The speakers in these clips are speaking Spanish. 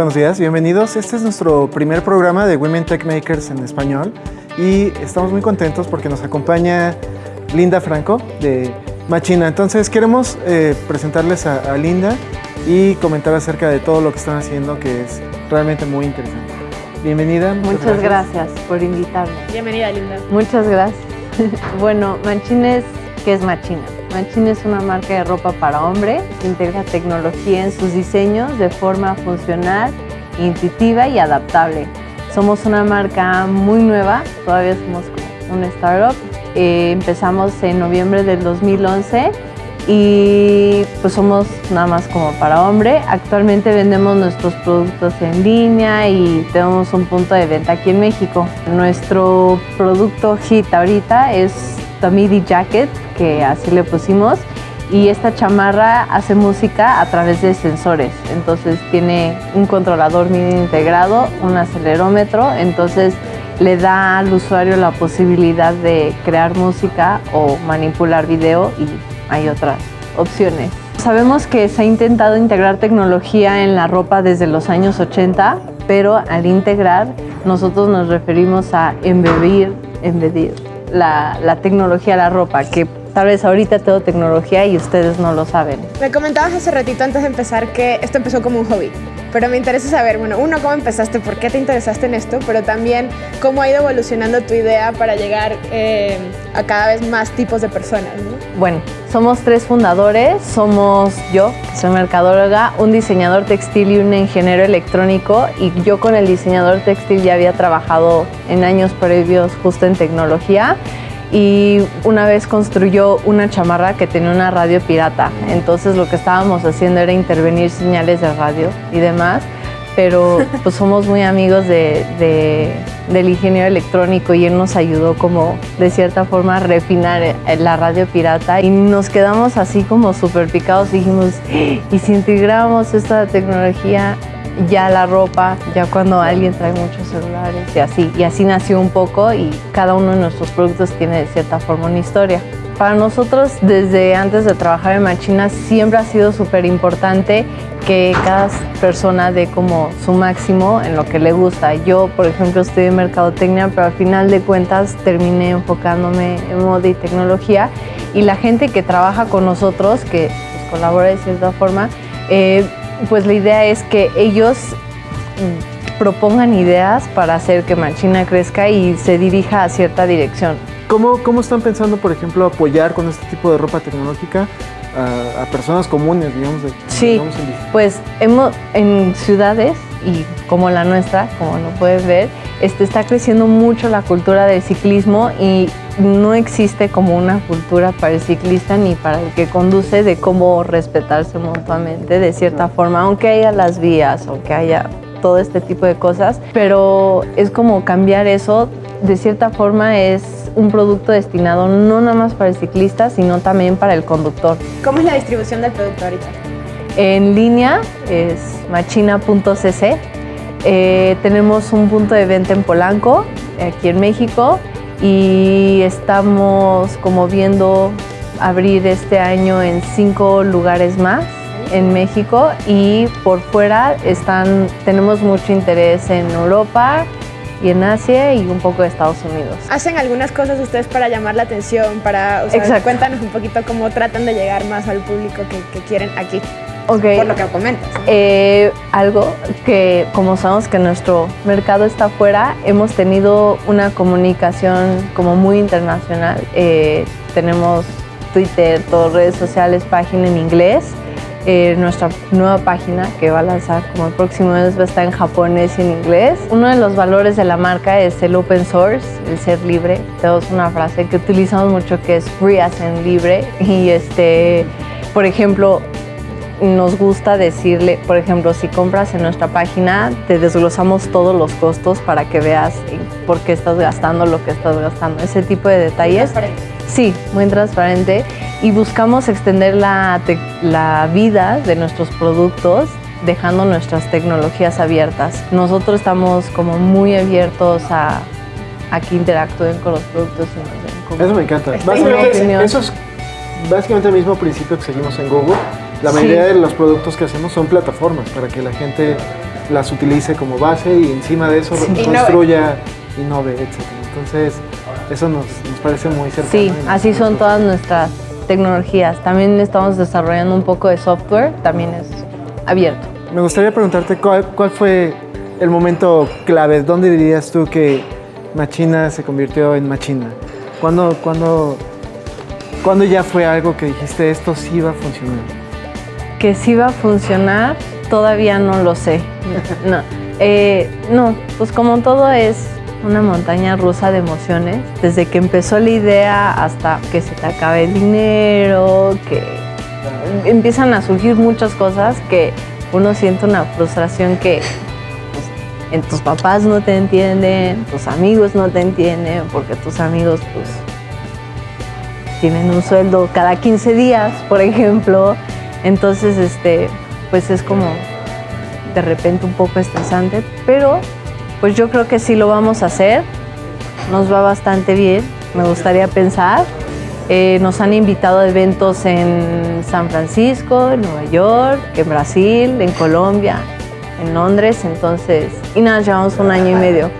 Buenos días, bienvenidos. Este es nuestro primer programa de Women Tech Makers en español y estamos muy contentos porque nos acompaña Linda Franco de Machina. Entonces queremos eh, presentarles a, a Linda y comentar acerca de todo lo que están haciendo que es realmente muy interesante. Bienvenida. Muchas, gracias. por invitarme. Bienvenida, Linda. Muchas gracias. bueno, Machina es, ¿qué es Machina? Machina es una marca de ropa para hombre que integra tecnología en sus diseños de forma funcional, intuitiva y adaptable. Somos una marca muy nueva, todavía somos una startup. Eh, empezamos en noviembre del 2011 y pues somos nada más como para hombre. Actualmente vendemos nuestros productos en línea y tenemos un punto de venta aquí en México. Nuestro producto hit ahorita es Tomidi Jacket, que así le pusimos. Y esta chamarra hace música a través de sensores. Entonces tiene un controlador MIDI integrado, un acelerómetro. Entonces le da al usuario la posibilidad de crear música o manipular video y hay otras opciones. Sabemos que se ha intentado integrar tecnología en la ropa desde los años 80, pero al integrar nosotros nos referimos a embeber, embedir la, la tecnología a la ropa, que tal vez ahorita tengo tecnología y ustedes no lo saben. Me comentabas hace ratito antes de empezar que esto empezó como un hobby, pero me interesa saber, bueno, uno, cómo empezaste, por qué te interesaste en esto, pero también cómo ha ido evolucionando tu idea para llegar eh, a cada vez más tipos de personas. Bueno, somos tres fundadores, somos yo, que soy mercadóloga, un diseñador textil y un ingeniero electrónico y yo con el diseñador textil ya había trabajado en años previos justo en tecnología y una vez construyó una chamarra que tenía una radio pirata. Entonces lo que estábamos haciendo era intervenir señales de radio y demás, pero pues somos muy amigos de, del ingeniero electrónico y él nos ayudó como de cierta forma a refinar la radio pirata y nos quedamos así como súper picados dijimos, ¿y si integramos esta tecnología ya la ropa, ya cuando alguien trae muchos celulares y así. Y así nació un poco y cada uno de nuestros productos tiene de cierta forma una historia. Para nosotros, desde antes de trabajar en Machina, siempre ha sido súper importante que cada persona dé como su máximo en lo que le gusta. Yo, por ejemplo, en mercadotecnia, pero al final de cuentas terminé enfocándome en moda y tecnología. Y la gente que trabaja con nosotros, que pues, colabora de cierta forma, eh, pues la idea es que ellos propongan ideas para hacer que Machina crezca y se dirija a cierta dirección. ¿Cómo, cómo están pensando, por ejemplo, apoyar con este tipo de ropa tecnológica a, personas comunes, digamos? De, sí, pues hemos, en ciudades y como la nuestra, como lo puedes ver, este, está creciendo mucho la cultura del ciclismo y no existe como una cultura para el ciclista ni para el que conduce de cómo respetarse mutuamente de cierta forma, aunque haya las vías, aunque haya todo este tipo de cosas, pero es como cambiar eso, de cierta forma es un producto destinado no nada más para el ciclista, sino también para el conductor. ¿Cómo es la distribución del producto ahorita? En línea es machina.cc. Eh, tenemos un punto de venta en Polanco, aquí en México, y estamos como viendo abrir este año en cinco lugares más en México y por fuera están, tenemos mucho interés en Europa y en Asia y un poco de Estados Unidos. ¿Hacen algunas cosas ustedes para llamar la atención? Para, o sea, cuéntanos un poquito cómo tratan de llegar más al público que, que quieren aquí. Okay. Por lo que comentas. Eh, algo que, como sabemos que nuestro mercado está afuera, hemos tenido una comunicación como muy internacional. Eh, tenemos Twitter, todas redes sociales, página en inglés. Eh, nuestra nueva página que va a lanzar como el próximo mes va a estar en japonés y en inglés. Uno de los valores de la marca es el open source, el ser libre. Tenemos una frase que utilizamos mucho que es free as en libre y este, por ejemplo, nos gusta decirle, por ejemplo, si compras en nuestra página, te desglosamos todos los costos para que veas por qué estás gastando lo que estás gastando. Ese tipo de detalles. Sí, muy transparente. Y buscamos extender la, la vida de nuestros productos dejando nuestras tecnologías abiertas. Nosotros estamos como muy abiertos a, a que interactúen con los productos y nos den Eso me encanta. Básicamente, eso es básicamente el mismo principio que seguimos en Google la mayoría de los productos que hacemos son plataformas para que la gente las utilice como base y encima de eso Sí. construya, innove, etc. Entonces, eso nos, nos parece muy cercano. Sí, así son todas nuestras tecnologías. También estamos desarrollando un poco de software, también es abierto. Me gustaría preguntarte cuál, cuál fue el momento clave. ¿Dónde dirías tú que Machina se convirtió en Machina? ¿Cuándo, cuándo, cuándo ya fue algo que dijiste esto sí va a funcionar? Que sí va a funcionar, todavía no lo sé. No, Eh, no, pues como todo es una montaña rusa de emociones, desde que empezó la idea hasta que se te acabe el dinero, que empiezan a surgir muchas cosas que uno siente una frustración que pues, en tus papás no te entienden, tus amigos no te entienden, porque tus amigos pues tienen un sueldo cada 15 días, por ejemplo. Entonces, este, pues es como de repente un poco estresante, pero pues yo creo que sí lo vamos a hacer. Nos va bastante bien, me gustaría pensar. Eh, nos han invitado a eventos en San Francisco, en Nueva York, en Brasil, en Colombia, en Londres, entonces, y nada, llevamos un año y medio.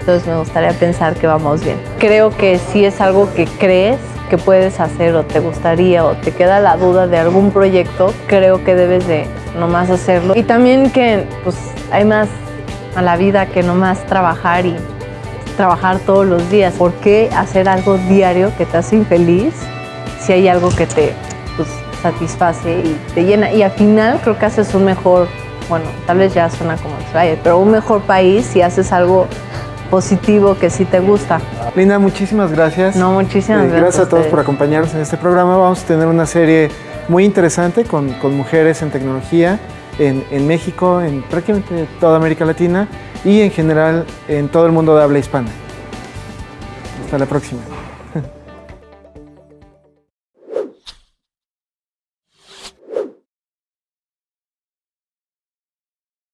Entonces me gustaría pensar que vamos bien. Creo que si es algo que crees que puedes hacer o te gustaría o te queda la duda de algún proyecto, creo que debes de nomás hacerlo. Y también que pues hay más a la vida que nomás trabajar y trabajar todos los días. ¿Por qué hacer algo diario que te hace infeliz si hay algo que te pues, satisface y te llena? Y al final creo que haces un mejor, bueno, tal vez ya suena como pero un mejor país si haces algo positivo que sí te gusta. Linda, muchísimas gracias. No, muchísimas Eh, gracias. Gracias a todos ustedes. por acompañarnos en este programa. Vamos a tener una serie muy interesante con, con mujeres en tecnología en, en México, en prácticamente toda América Latina y en general en todo el mundo de habla hispana. Hasta la próxima.